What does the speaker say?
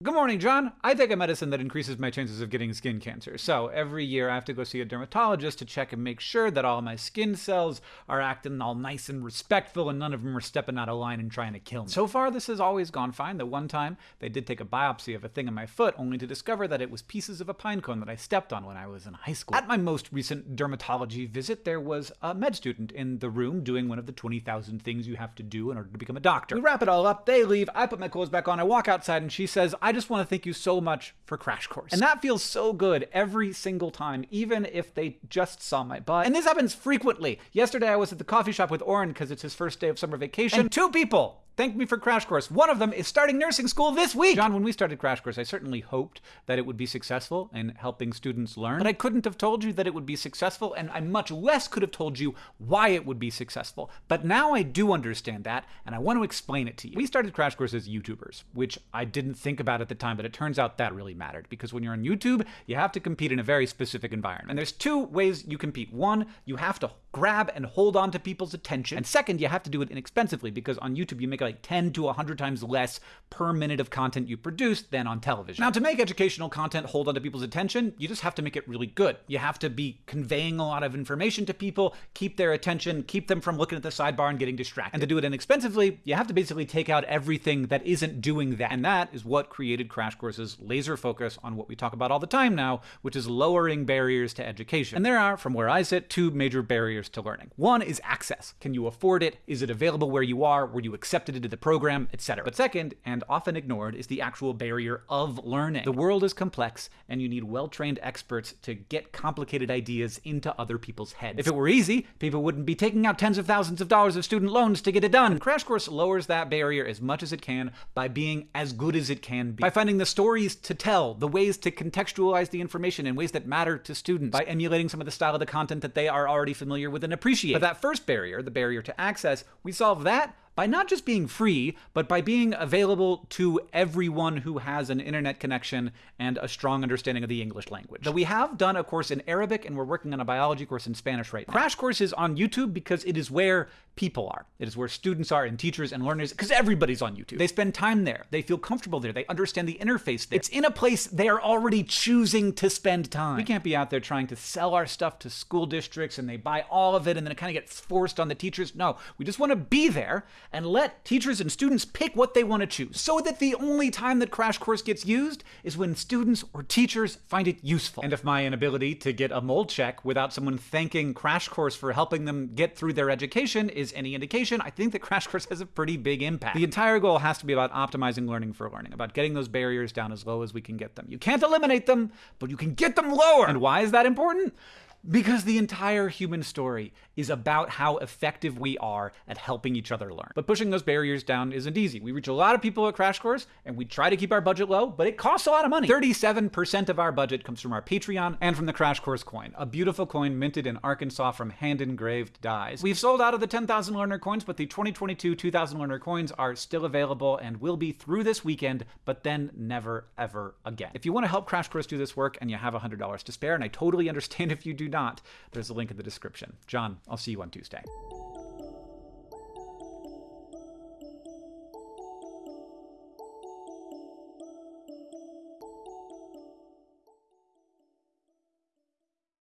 Good morning, John. I take a medicine that increases my chances of getting skin cancer. So every year I have to go see a dermatologist to check and make sure that all my skin cells are acting all nice and respectful and none of them are stepping out of line and trying to kill me. So far, this has always gone fine. The one time they did take a biopsy of a thing in my foot only to discover that it was pieces of a pine cone that I stepped on when I was in high school. At my most recent dermatology visit, there was a med student in the room doing one of the 20,000 things you have to do in order to become a doctor. We wrap it all up, they leave, I put my clothes back on, I walk outside, and she says, I just want to thank you so much for Crash Course. And that feels so good every single time, even if they just saw my butt. And this happens frequently. Yesterday I was at the coffee shop with Orin because it's his first day of summer vacation. And two people thanked me for Crash Course. One of them is starting nursing school this week. John, when we started Crash Course, I certainly hoped that it would be successful in helping students learn, but I couldn't have told you that it would be successful, and I much less could have told you why it would be successful. But now I do understand that, and I want to explain it to you. We started Crash Course as YouTubers, which I didn't think about at the time, but it turns out that really mattered, because when you're on YouTube, you have to compete in a very specific environment. And there's two ways you compete. One, you have to grab and hold on to people's attention. And second, you have to do it inexpensively because on YouTube you make like 10 to 100 times less per minute of content you produce than on television. Now, to make educational content hold on to people's attention, you just have to make it really good. You have to be conveying a lot of information to people, keep their attention, keep them from looking at the sidebar and getting distracted. And to do it inexpensively, you have to basically take out everything that isn't doing that. And that is what created Crash Course's laser focus on what we talk about all the time now, which is lowering barriers to education. And there are, from where I sit, two major barriers to learning. One is access. Can you afford it? Is it available where you are? Were you accepted into the program, etc. But second, and often ignored, is the actual barrier of learning. The world is complex, and you need well-trained experts to get complicated ideas into other people's heads. If it were easy, people wouldn't be taking out tens of thousands of dollars of student loans to get it done. Crash Course lowers that barrier as much as it can by being as good as it can be. By finding the stories to tell, the ways to contextualize the information in ways that matter to students, by emulating some of the style of the content that they are already familiar with and appreciate. But that first barrier, the barrier to access, we solve that by not just being free, but by being available to everyone who has an internet connection and a strong understanding of the English language. Now, we have done a course in Arabic and we're working on a biology course in Spanish right now. Crash Course is on YouTube because it is where people are. It is where students are and teachers and learners, because everybody's on YouTube. They spend time there. They feel comfortable there. They understand the interface there. It's in a place they are already choosing to spend time. We can't be out there trying to sell our stuff to school districts and they buy all of it and then it kind of gets forced on the teachers. No, we just want to be there and let teachers and students pick what they want to choose so that the only time that Crash Course gets used is when students or teachers find it useful. And if my inability to get a mold check without someone thanking Crash Course for helping them get through their education is any indication, I think that Crash Course has a pretty big impact. The entire goal has to be about optimizing learning for learning, about getting those barriers down as low as we can get them. You can't eliminate them, but you can get them lower. And why is that important? Because the entire human story is about how effective we are at helping each other learn. But pushing those barriers down isn't easy. We reach a lot of people at Crash Course, and we try to keep our budget low, but it costs a lot of money. 37% of our budget comes from our Patreon and from the Crash Course coin, a beautiful coin minted in Arkansas from hand-engraved dies. We've sold out of the 10,000 learner coins, but the 2022 2000 learner coins are still available and will be through this weekend, but then never, ever again. If you want to help Crash Course do this work and you have $100 to spare, and I totally understand if you do not, there's a link in the description. John, I'll see you on Tuesday.